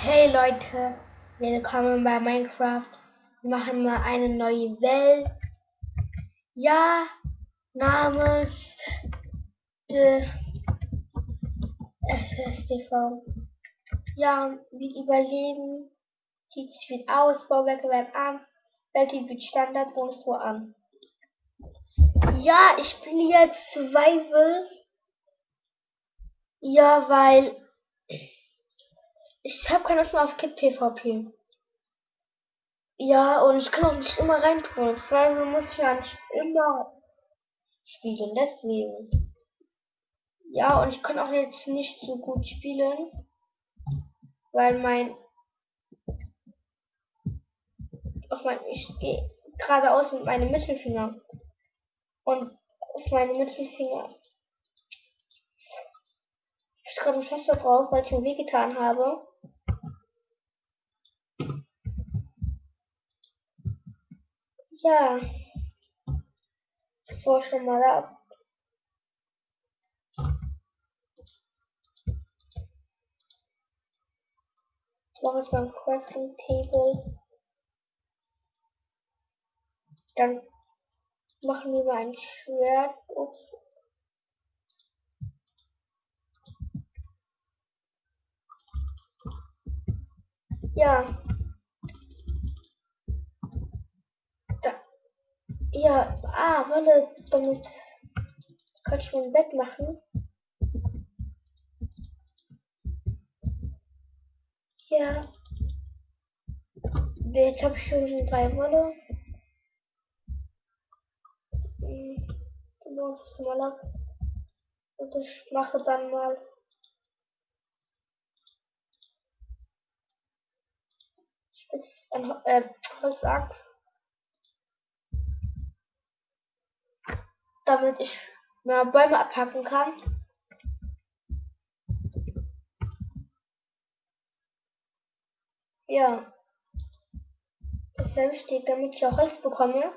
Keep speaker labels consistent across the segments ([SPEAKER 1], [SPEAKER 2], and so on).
[SPEAKER 1] Hey Leute, willkommen bei Minecraft. Wir machen mal eine neue Welt. Ja, namens SSTV. Ja, wir überleben. Sieht sich viel aus, Bauwerke werden an. Welt wird Standard und so an. Ja, ich bin jetzt Survival. Ja, weil ich habe keine Lust mehr auf Kit PvP. Ja, und ich kann auch nicht immer reintun. Survival muss ich ja nicht immer spielen, deswegen. Ja, und ich kann auch jetzt nicht so gut spielen, weil mein auf mein ich gehe geradeaus mit meinem Mittelfinger und auf meine Mittelfinger ich gerade Fester drauf, weil ich mir wehgetan habe. Ja. War schon mal ab. Ich mache jetzt mal ein Crafting Table. Dann machen wir mal ein Schwert. Ups. Ja. Da. Ja, ah, Wolle, damit kann ich mir ein Bett machen. Ja. Jetzt habe ich schon drei Wolle. Genau, das mal ab. Und ich mache dann mal Spitz, ein äh, Holzachs. Damit ich mehr Bäume abhacken kann. Ja. Das ist sehr damit ich auch Holz bekomme.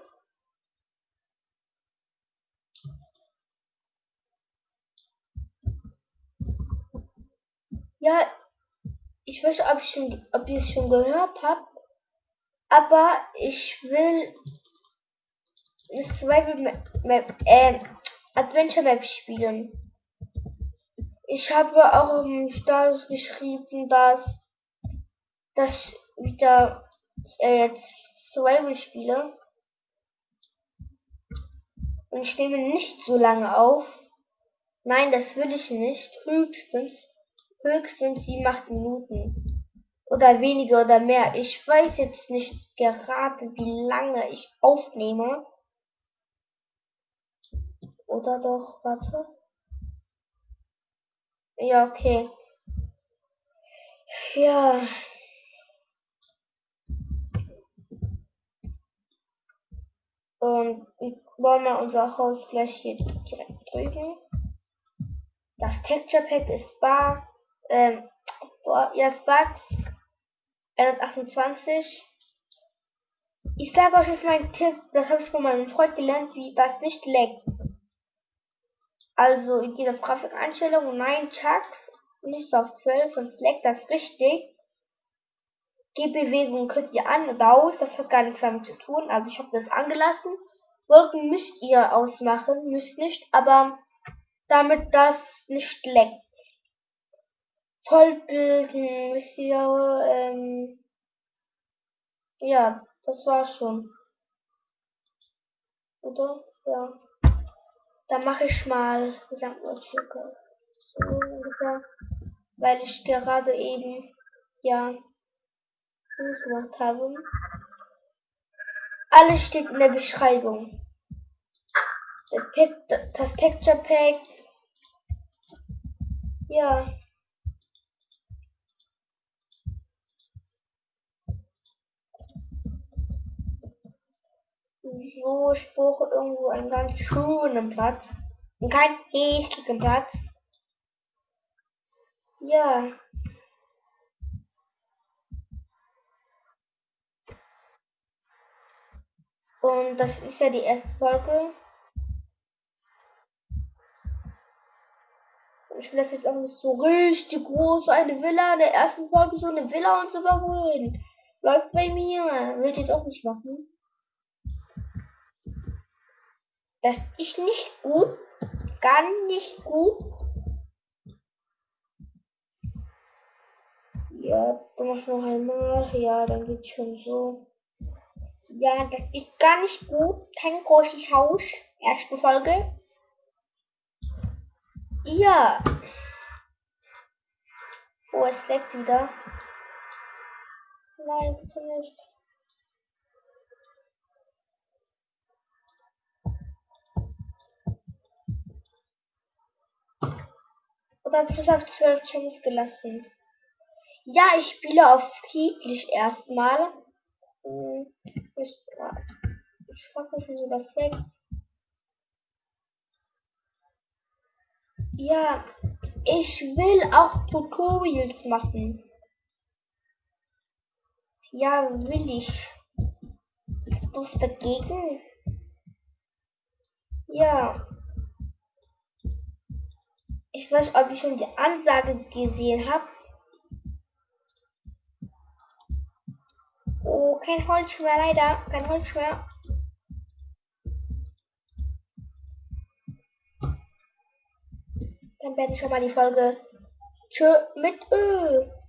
[SPEAKER 1] Ja, ich weiß, ob ich schon, ob ihr es schon gehört habt, aber ich will eine Survival Map, äh, Adventure Map spielen. Ich habe auch im Status geschrieben, dass, dass wieder äh, jetzt Survival spiele. Und ich nehme nicht so lange auf. Nein, das will ich nicht. Höchstens höchstens sieben, acht Minuten. Oder weniger oder mehr. Ich weiß jetzt nicht gerade, wie lange ich aufnehme. Oder doch, warte. Ja, okay. Ja. Und wir wollen mal unser Haus gleich hier direkt drüben. Das Texture Pack ist bar ähm, boah, ja, Spark 128. Ich sage euch jetzt meinen Tipp, das habe ich von meinem Freund gelernt, wie das nicht leckt. Also, ihr geht auf Grafikeinstellungen, nein, Chucks, nicht auf 12, sonst leckt das richtig. Gehbewegung könnt ihr an und aus, das hat gar nichts damit zu tun. Also ich habe das angelassen. Wolken müsst ihr ausmachen, müsst nicht, aber damit das nicht leckt. Vollbilden, wisst ihr, ähm, ja, das war schon. Oder? Ja. Dann mache ich mal Gesamtlautstärke. So ungefähr. Weil ich gerade eben, ja, das gemacht habe. Alles steht in der Beschreibung. Das Texture Pack. Ja. So, ich brauche irgendwo einen ganz schönen Platz. Und keinen hässlichen Platz. Ja. Und das ist ja die erste Folge. Ich will das jetzt auch nicht so richtig groß, eine Villa, in der ersten Folge so eine Villa und so überholen. Läuft bei mir. Will ich jetzt auch nicht machen. Das ist nicht gut. Gar nicht gut. Ja, dann mach ich noch einmal. Ja, dann geht's schon so. Ja, das ist gar nicht gut. Kein großes Haus. Erste Folge. Ja. Oh, es leckt wieder. Nein, bitte nicht. Oder plus auf 12 Chance gelassen. Ja, ich spiele auf friedlich erstmal. Hm, ich, ich frage mich, wieso das weg. Ja, ich will auch Tutorials machen. Ja, will ich. Hast du es dagegen? Ja. Ich weiß, ob ich schon die Ansage gesehen habe. Oh, kein Holz mehr, leider. Kein Holz mehr. Dann werde ich schon mal die Folge Tschö mit Ö.